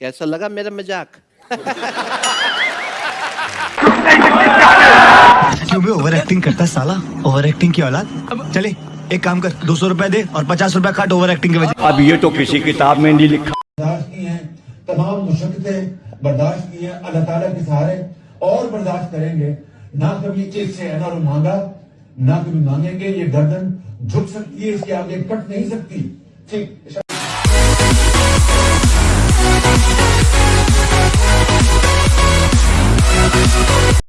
कैसा लगा मेरा मज़ाक? क्यों भी ओवर एक्टिंग करता है साला? ओवर एक्टिंग की औलाद? चले एक काम कर दो सौ रुपए दे और पचास रुपए काट ओवर एक्टिंग के वजह अब ये तो किसी किताब में नहीं लिखा। बर्दाश्त की हैं तमाम मुशक्क़तें बर्दाश्त की हैं अल्लाह ताला के सहारे और बर्दाश्त करेंगे। ना कभी इससे अनर मांगा ना कभी मांगेंगे ये गर्दन झुक सकती है इसके आगे कट नहीं सकती। Sí.